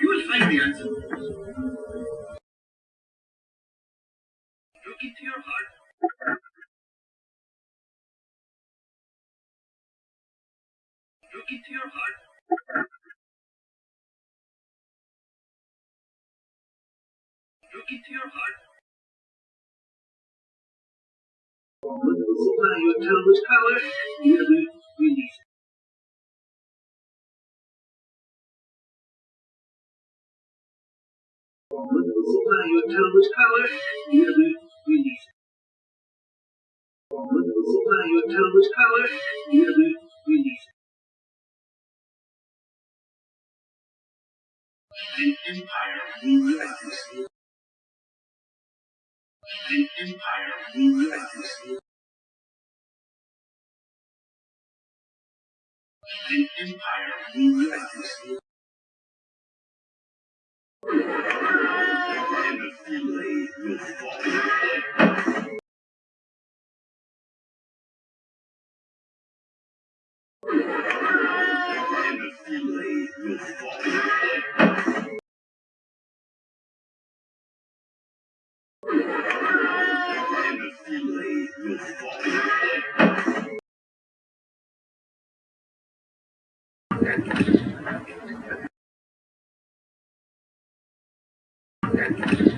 You will find the answer. Look into your heart. Look into your heart. Look into your heart. Supply your town's power. Nearly release. Supply your town's power. Release. Supply your town's power. Nearly release. An empire will rise. An empire rise. An empire rise. And the fillet will fall. And the fillet will fall. Thank you.